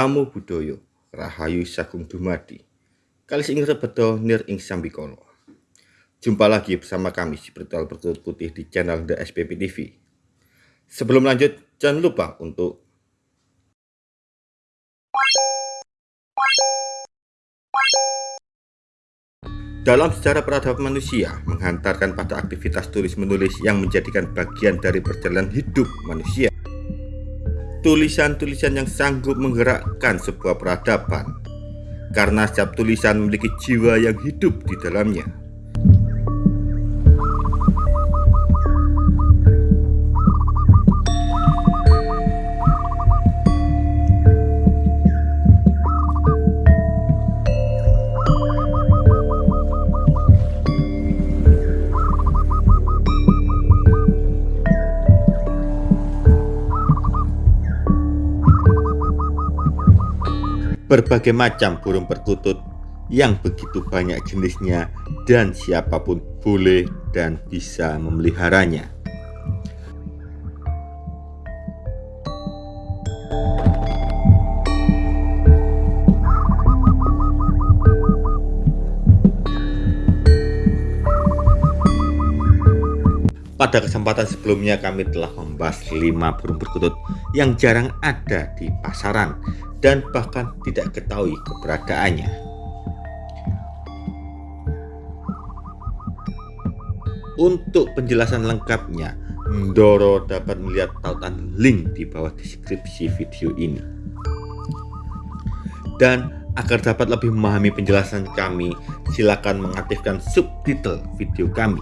Namo Buddhaya, Rahayu Sagung Dumadi. Kali ing rebedo nir ing sambikala. Jumpa lagi bersama kami si Spiritual Bertutur Putih di channel The SPP TV. Sebelum lanjut, jangan lupa untuk Dalam sejarah peradaban manusia, menghantarkan pada aktivitas tulis-menulis yang menjadikan bagian dari perjalanan hidup manusia. Tulisan-tulisan yang sanggup menggerakkan sebuah peradaban, karena setiap tulisan memiliki jiwa yang hidup di dalamnya. Berbagai macam burung perkutut yang begitu banyak jenisnya dan siapa pun boleh dan bisa memeliharanya. Pada kesempatan sebelumnya kami telah membahas 5 burung perkutut yang jarang ada di pasaran dan bahkan tidak ketahui keberadaannya. Untuk penjelasan lengkapnya, Ndoro dapat melihat tautan link di bawah deskripsi video ini. Dan agar dapat lebih memahami penjelasan kami, silakan mengaktifkan subtitle video kami.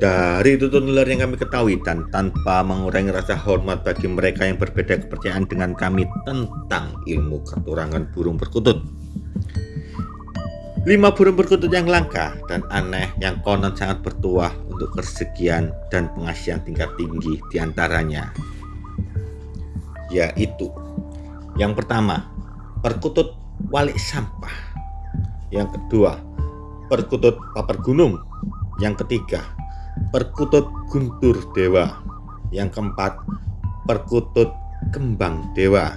Dari tutur nular yang kami ketahui dan tanpa mengurangi rasa hormat bagi mereka yang berbeda kepercayaan dengan kami tentang ilmu keturangan burung perkutut. Lima burung perkutut yang langka dan aneh yang konon sangat bertuah untuk kesekian dan pengasihan tingkat tinggi di antaranya yaitu yang pertama perkutut walik sampah yang kedua perkutut paper gunung yang ketiga perkutut guntur dewa. Yang keempat perkutut kembang dewa.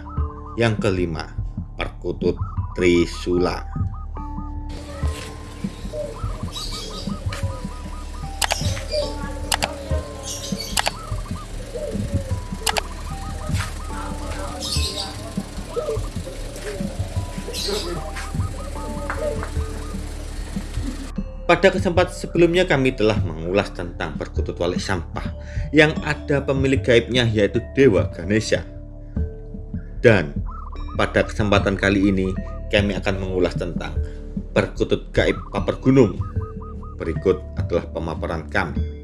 Yang kelima perkutut trisula. Pada kesempatan sebelumnya kami telah mengulas tentang perkutut wali sampah yang ada pemilik gaibnya yaitu Dewa Ganesha. Dan pada kesempatan kali ini kami akan mengulas tentang perkutut gaib paper gunung. Berikut adalah pemaparan kami.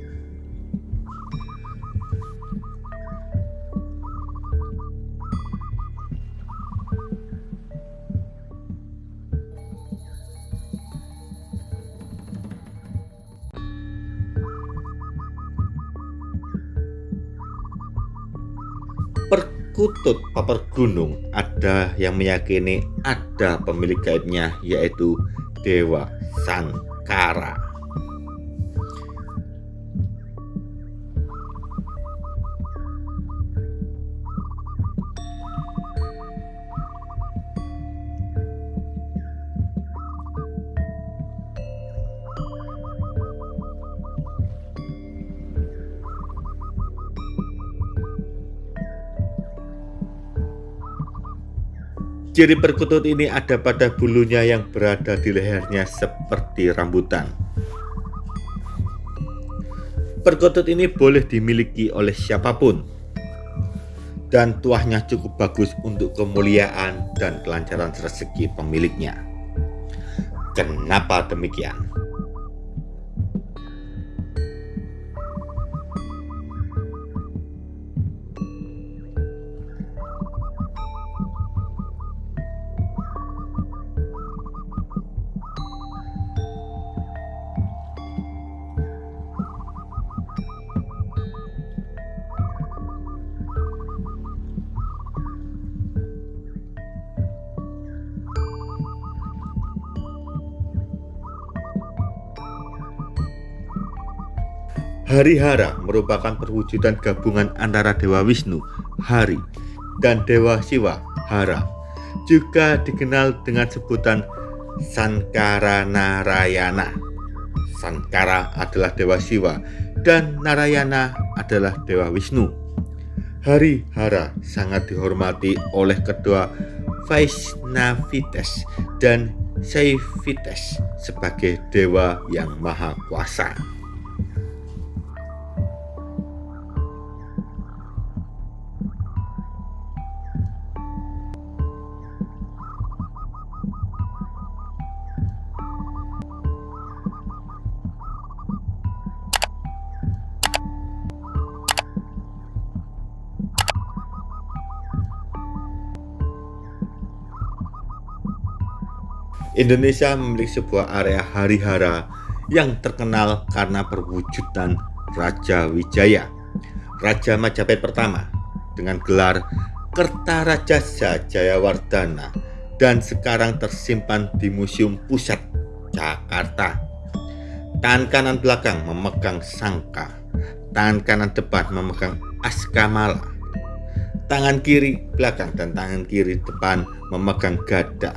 Kutut paper gunung ada yang meyakini ada pemilik gaibnya yaitu Dewa Sangkara. Ciri perkutut ini ada pada bulunya yang berada di lehernya seperti rambutan. Perkutut ini boleh dimiliki oleh siapa pun dan tuahnya cukup bagus untuk kemuliaan dan kelancaran rezeki pemiliknya. Kenapa demikian? Hari-hara merupakan perwujudan gabungan antara Dewa Wisnu, Hari, dan Dewa Siwa, Hara. Juga dikenal dengan sebutan Sankara Narayana. Sankara adalah Dewa Siwa dan Narayana adalah Dewa Wisnu. Hari Hara sangat dihormati oleh kedua Vaishnavites dan Saivites sebagai dewa yang maha kuasa. Indonesia memiliki sebuah area harihara yang terkenal karena perwujudan Raja Wijaya, Raja Majapahit pertama dengan gelar Kertarajasa Jayawardana dan sekarang tersimpan di Museum Pusat Jakarta. Tangan kanan belakang memegang sangka, tangan kanan depan memegang askamala, tangan kiri belakang dan tangan kiri depan memegang gada.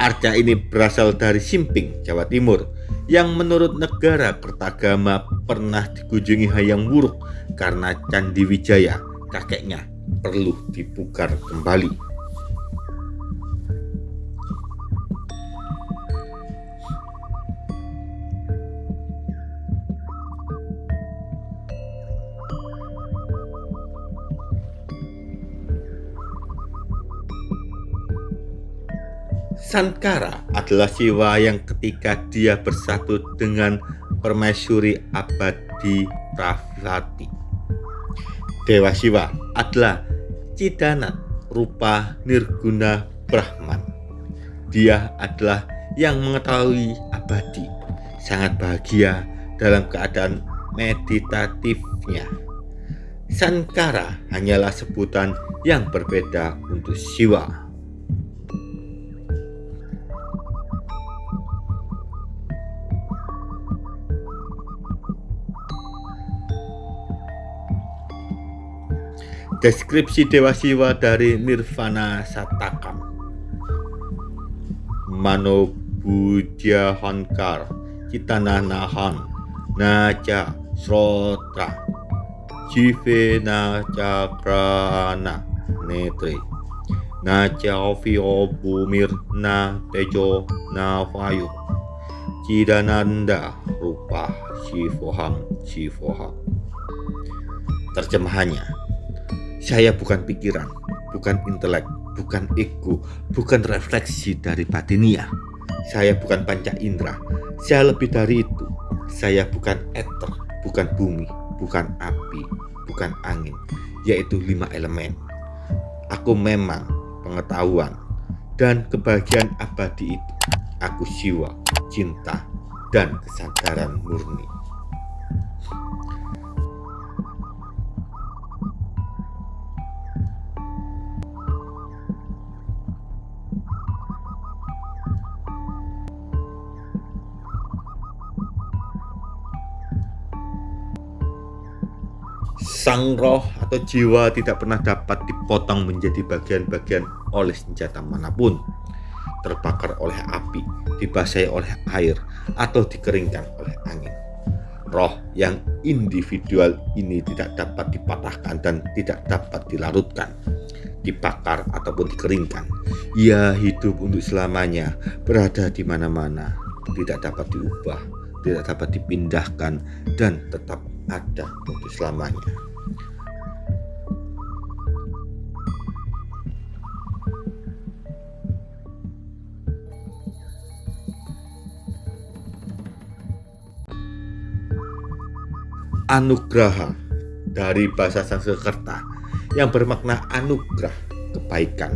Arca ini berasal dari Simping, Jawa Timur, yang menurut negara Kertagama pernah dikunjungi Hayang Wuruk karena Candi Wijaya, kakeknya, perlu dipugar kembali. Sankara adalah siwa yang ketika dia bersatu dengan permaisuri abadi Pravati. Dewa Siwa adalah Cidanat rupa Nirguna Brahman. Dia adalah yang mengetahui abadi, sangat bahagia dalam keadaan meditatifnya. Sankara hanyalah sebutan yang berbeda untuk Siwa. Deskripsi Dewa Siwa dari Nirvana Satakam. Mano Budya Hankar Citana Nahan Naja Srotra Jive Naja Netri Naja Ovio Bumir Na Tejo Na Vayu Cidananda Rupa Shivoham Shivoham. Terjemahannya saya bukan pikiran, bukan intelek, bukan ego, bukan refleksi dari batinia. Saya bukan panca indera, saya lebih dari itu. Saya bukan eter, bukan bumi, bukan api, bukan angin, yaitu lima elemen. Aku memang pengetahuan dan kebahagiaan abadi itu. Aku siwa, cinta, dan kesadaran murni. Sang roh atau jiwa tidak pernah dapat dipotong menjadi bagian-bagian oleh senjata mana pun, terbakar oleh api, dibasahi oleh air, atau dikeringkan oleh angin. Roh yang individual ini tidak dapat dipatahkan dan tidak dapat dilarutkan, dibakar ataupun dikeringkan. Ia hidup untuk selamanya, berada di mana-mana, tidak dapat diubah, tidak dapat dipindahkan, dan tetap ada untuk selamanya. Anugraha dari bahasa Sanskerta yang bermakna anugerah, kebaikan,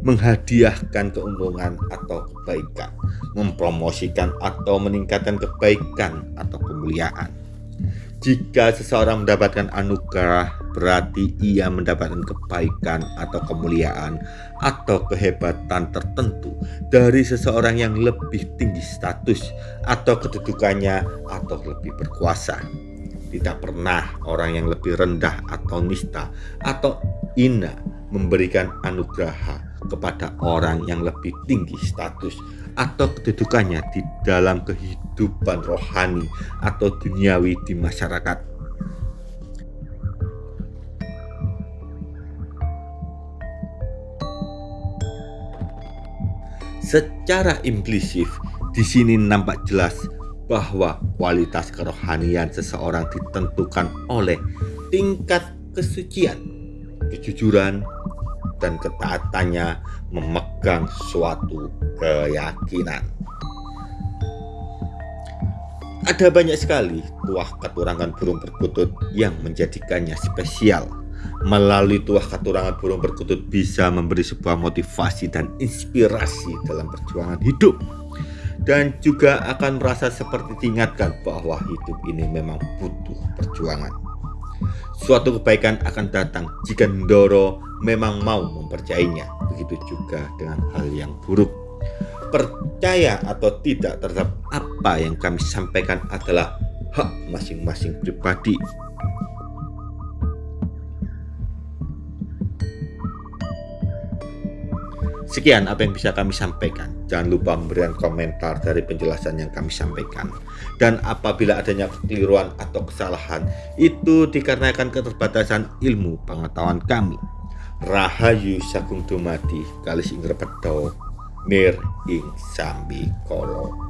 menghadiahkan keuntungan atau kebaikan, mempromosikan atau meningkatkan kebaikan atau kemuliaan. Jika seseorang mendapatkan anugerah, berarti ia mendapatkan kebaikan atau kemuliaan atau kehebatan tertentu dari seseorang yang lebih tinggi status atau kedudukannya atau lebih berkuasa. Tidak pernah orang yang lebih rendah atau nista atau ina memberikan anugerah kepada orang yang lebih tinggi status atau kedudukannya di dalam kehidupan rohani atau duniawi di masyarakat. Secara implisit, di sini nampak jelas bahwa kualitas kerohanian seseorang ditentukan oleh tingkat kesucian, kejujuran, dan ketaatannya memegang suatu keyakinan. Ada banyak sekali tuah keturangan burung perkutut yang menjadikannya spesial. Melalui tuah keturangan burung perkutut bisa memberi sebuah motivasi dan inspirasi dalam perjuangan hidup dan juga akan merasa seperti diingatkan bahwa hidup ini memang butuh perjuangan. Suatu kebaikan akan datang jika Ndoro memang mau mempercayainya. Begitu juga dengan hal yang buruk. Percaya atau tidak terhadap apa yang kami sampaikan adalah hak masing-masing pribadi. Sekian apa yang bisa kami sampaikan. Jangan lupa memberikan komentar dari penjelasan yang kami sampaikan. Dan apabila adanya kekeliruan atau kesalahan, itu dikarenakan keterbatasan ilmu pengetahuan kami. Rahayu sagung dumadi kalis ing repedo mir ing sambi kolong.